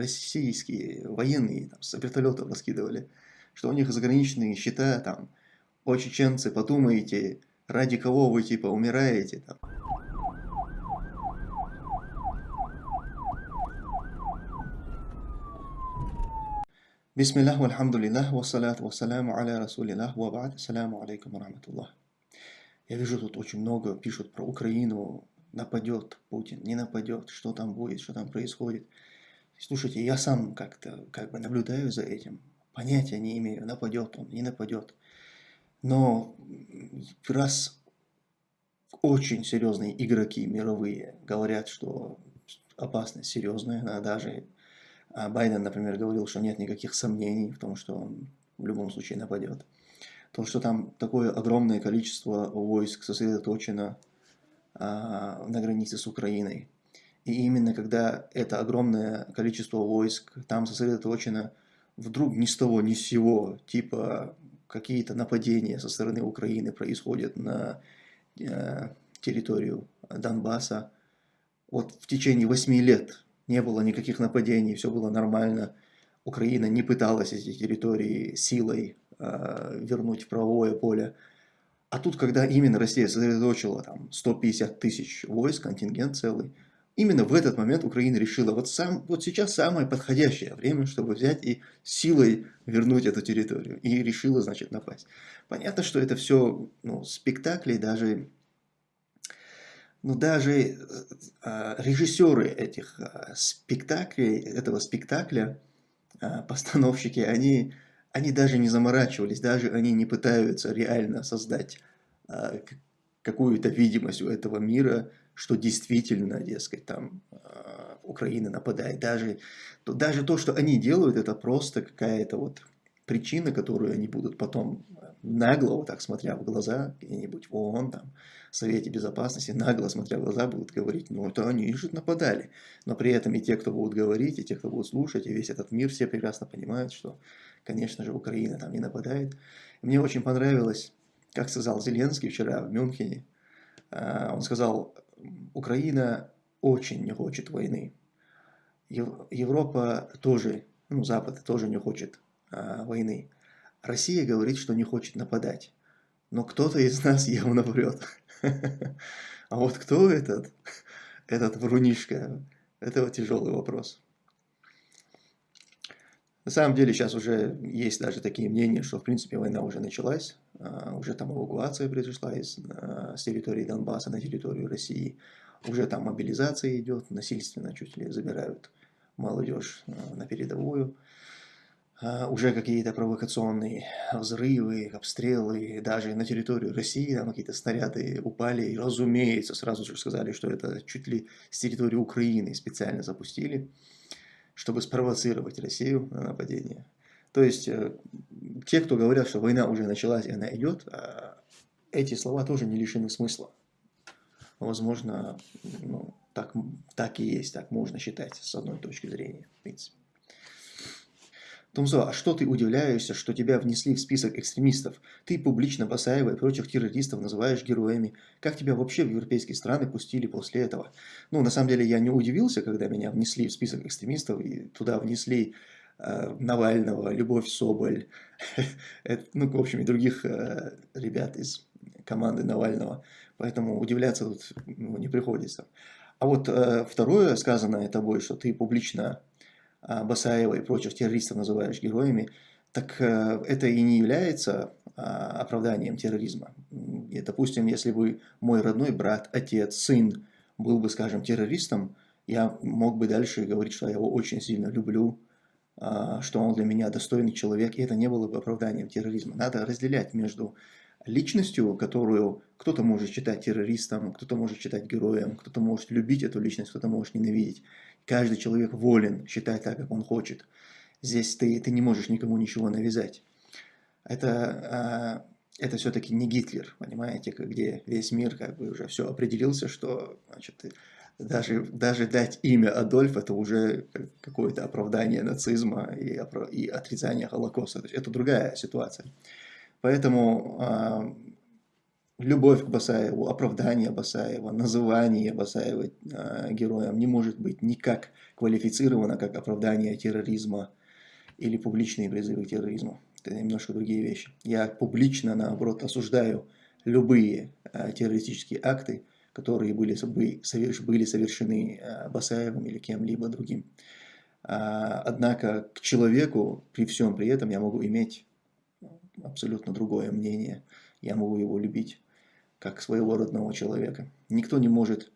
российские военные там, с вертолетов раскидывали, что у них заграничные счета, там, о, чеченцы, подумайте, ради кого вы, типа, умираете, там. Бисмиллах, вальхамдулиллах, вассалату вассаляму аля расулиллах, ва ба'д, ассаляму алейкум рахматуллах. Я вижу, тут очень много пишут про Украину, нападет Путин, не нападет, что там будет, что там происходит. Слушайте, я сам как-то как бы наблюдаю за этим, понятия не имею, нападет он, не нападет. Но раз очень серьезные игроки мировые говорят, что опасность серьезная, она даже а Байден, например, говорил, что нет никаких сомнений в том, что он в любом случае нападет. То, что там такое огромное количество войск сосредоточено а, на границе с Украиной. И именно когда это огромное количество войск там сосредоточено, вдруг ни с того ни с сего, типа какие-то нападения со стороны Украины происходят на э, территорию Донбасса, вот в течение восьми лет не было никаких нападений, все было нормально. Украина не пыталась эти территории силой э, вернуть в правовое поле. А тут, когда именно Россия сосредоточила там 150 тысяч войск, контингент целый, именно в этот момент Украина решила, вот, сам, вот сейчас самое подходящее время, чтобы взять и силой вернуть эту территорию. И решила, значит, напасть. Понятно, что это все ну, спектакли, даже но даже э, а, режиссеры этих а, спектаклей, этого спектакля, а, постановщики, они, они даже не заморачивались, даже они не пытаются реально создать какую-то видимость у этого мира, что действительно, дескать, там Украина нападает. Даже, то, даже то, что они делают, это просто какая-то вот причина, которую они будут потом нагло, вот так смотря в глаза, где-нибудь в ООН, там, в Совете Безопасности, нагло смотря в глаза, будут говорить, ну это они же нападали. Но при этом и те, кто будут говорить, и те, кто будут слушать, и весь этот мир, все прекрасно понимают, что, конечно же, Украина там не нападает. Мне очень понравилось, как сказал Зеленский вчера в Мюнхене, а, он сказал, Украина очень не хочет войны. Европа тоже, ну, Запад тоже не хочет а, войны. Россия говорит, что не хочет нападать. Но кто-то из нас явно врет. А вот кто этот, этот врунишка, это тяжелый вопрос. На самом деле сейчас уже есть даже такие мнения, что в принципе война уже началась, а, уже там эвакуация произошла из, а, с территории Донбасса на территорию России, уже там мобилизация идет, насильственно чуть ли забирают молодежь а, на передовую. Уже какие-то провокационные взрывы, обстрелы, даже на территорию России там какие-то снаряды упали, и разумеется, сразу же сказали, что это чуть ли с территории Украины специально запустили, чтобы спровоцировать Россию на нападение. То есть, э, те, кто говорят, что война уже началась и она идет, а, эти слова тоже не лишены смысла. Возможно, ну, так, так и есть, так можно считать с одной точки зрения, в принципе. Тумзо, а что ты удивляешься, что тебя внесли в список экстремистов? Ты публично Басаева и прочих террористов называешь героями. Как тебя вообще в европейские страны пустили после этого? Ну, на самом деле, я не удивился, когда меня внесли в список экстремистов, и туда внесли э, Навального, Любовь Соболь, ну, в общем, и других э, ребят из команды Навального. Поэтому удивляться тут ну, не приходится. А вот э, второе сказанное тобой, что ты публично Басаева и прочих террористов называешь героями, так э, это и не является а, оправданием терроризма. И, допустим, если бы мой родной брат, отец, сын был бы, скажем, террористом, я мог бы дальше говорить, что я его очень сильно люблю, а, что он для меня достойный человек, и это не было бы оправданием терроризма. Надо разделять между личностью, которую кто-то может считать террористом, кто-то может считать героем, кто-то может любить эту личность, кто-то может ненавидеть. Каждый человек волен считать так, как он хочет. Здесь ты, ты не можешь никому ничего навязать. Это, а, это все-таки не Гитлер, понимаете, где весь мир как бы уже все определился, что значит, даже, даже дать имя Адольф это уже какое-то оправдание нацизма и, и отрицание Холокоста. это другая ситуация. Поэтому любовь к Басаеву, оправдание Басаева, называние Басаева э, героем не может быть никак квалифицировано как оправдание терроризма или публичные призывы к терроризму. Это немножко другие вещи. Я публично, наоборот, осуждаю любые э, террористические акты, которые были, были совершены э, Басаевым или кем-либо другим. А, однако к человеку при всем при этом я могу иметь абсолютно другое мнение. Я могу его любить как своего родного человека. Никто не может,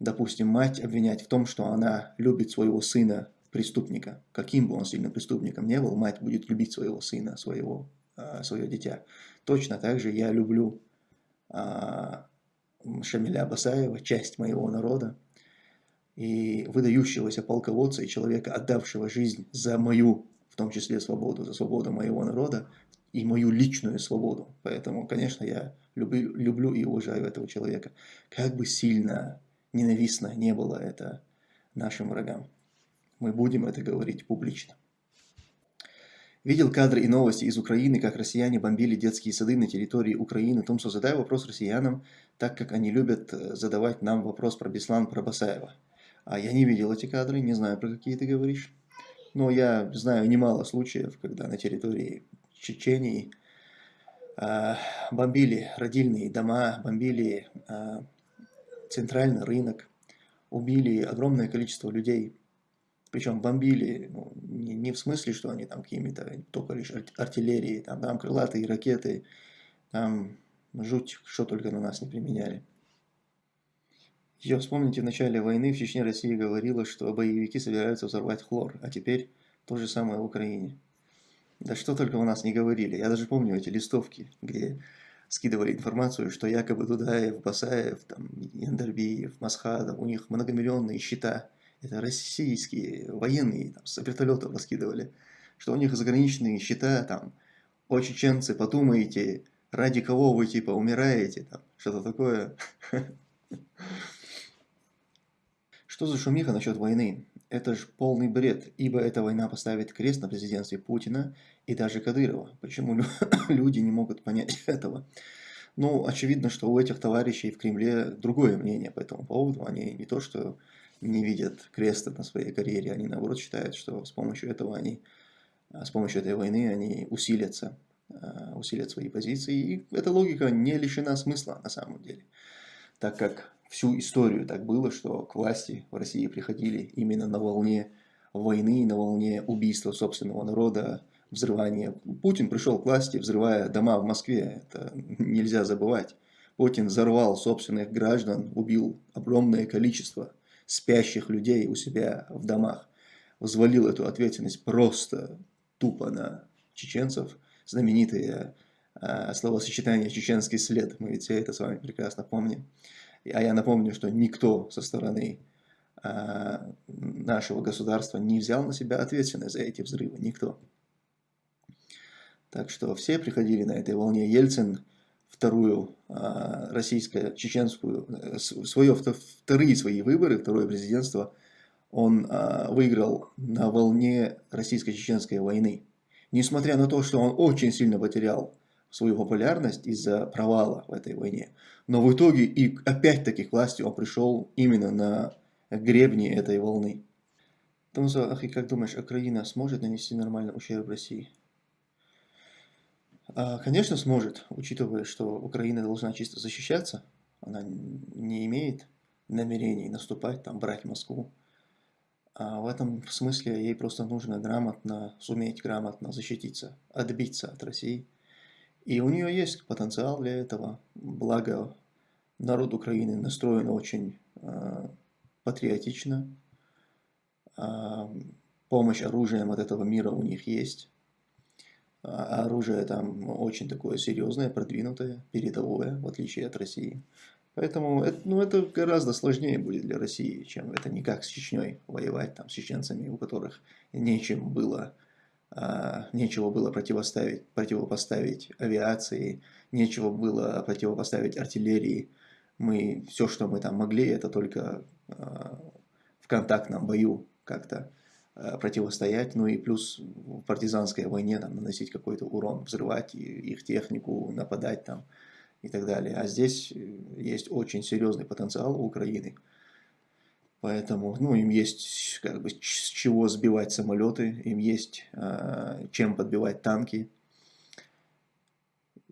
допустим, мать обвинять в том, что она любит своего сына преступника. Каким бы он сильным преступником не был, мать будет любить своего сына, своего, а, свое дитя. Точно так же я люблю а, Шамиля Басаева, часть моего народа, и выдающегося полководца и человека, отдавшего жизнь за мою, в том числе свободу, за свободу моего народа и мою личную свободу. Поэтому, конечно, я люблю, люблю и уважаю этого человека. Как бы сильно ненавистно не было это нашим врагам. Мы будем это говорить публично. Видел кадры и новости из Украины, как россияне бомбили детские сады на территории Украины. Томсо, задай вопрос россиянам, так как они любят э, задавать нам вопрос про Беслан, про Басаева. А я не видел эти кадры, не знаю, про какие ты говоришь. Но я знаю немало случаев, когда на территории Чечении бомбили родильные дома, бомбили э, центральный рынок, убили огромное количество людей. Причем бомбили ну, не, не в смысле, что они там какими-то только лишь артиллерии, там, там крылатые ракеты, там жуть, что только на нас не применяли. Еще вспомните, в начале войны в Чечне Россия говорила, что боевики собираются взорвать хлор, а теперь то же самое в Украине. Да что только у нас не говорили. Я даже помню эти листовки, где скидывали информацию, что якобы Дудаев, Басаев, там, Яндарбиев, Масхадов, у них многомиллионные счета. Это российские военные, там, с вертолетов раскидывали. Что у них заграничные счета, там, о чеченцы, подумайте, ради кого вы, типа, умираете, там, что-то такое. Что за шумиха насчет войны? Это же полный бред, ибо эта война поставит крест на президентстве Путина и даже Кадырова. Почему люди не могут понять этого? Ну, очевидно, что у этих товарищей в Кремле другое мнение по этому поводу. Они не то, что не видят креста на своей карьере, они наоборот считают, что с помощью этого они, с помощью этой войны они усилятся, а, усилят свои позиции. И эта логика не лишена смысла на самом деле, так как всю историю так было, что к власти в России приходили именно на волне войны, на волне убийства собственного народа, взрывания. Путин пришел к власти, взрывая дома в Москве, это нельзя забывать. Путин взорвал собственных граждан, убил огромное количество спящих людей у себя в домах, взвалил эту ответственность просто тупо на чеченцев. Знаменитое э, словосочетание «чеченский след», мы ведь все это с вами прекрасно помним. А я напомню, что никто со стороны а, нашего государства не взял на себя ответственность за эти взрывы, никто. Так что все приходили на этой волне. Ельцин вторую а, российско-чеченскую, э, свое, вторые свои выборы, второе президентство, он а, выиграл на волне российско-чеченской войны. Несмотря на то, что он очень сильно потерял свою популярность из-за провала в этой войне. Но в итоге и опять-таки к власти он пришел именно на гребни этой волны. Томза, Ахи, как думаешь, Украина сможет нанести нормальный ущерб России? А, конечно, сможет, учитывая, что Украина должна чисто защищаться. Она не имеет намерений наступать, там, брать Москву. А в этом смысле ей просто нужно грамотно, суметь грамотно защититься, отбиться от России – и у нее есть потенциал для этого, благо народ Украины настроен очень э, патриотично, э, помощь оружием от этого мира у них есть, а оружие там очень такое серьезное, продвинутое, передовое, в отличие от России. Поэтому это, ну, это гораздо сложнее будет для России, чем это не как с Чечней воевать, там, с чеченцами, у которых нечем было нечего было противоставить, противопоставить авиации, нечего было противопоставить артиллерии. Мы, все, что мы там могли, это только а, в контактном бою как-то а, противостоять, ну и плюс в партизанской войне там, наносить какой-то урон, взрывать их технику, нападать там и так далее. А здесь есть очень серьезный потенциал у Украины. Поэтому ну, им есть как бы, с чего сбивать самолеты, им есть э, чем подбивать танки.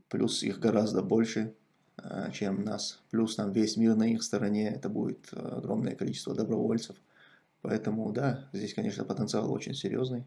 Плюс их гораздо больше, э, чем нас. Плюс там весь мир на их стороне, это будет огромное количество добровольцев. Поэтому да, здесь, конечно, потенциал очень серьезный.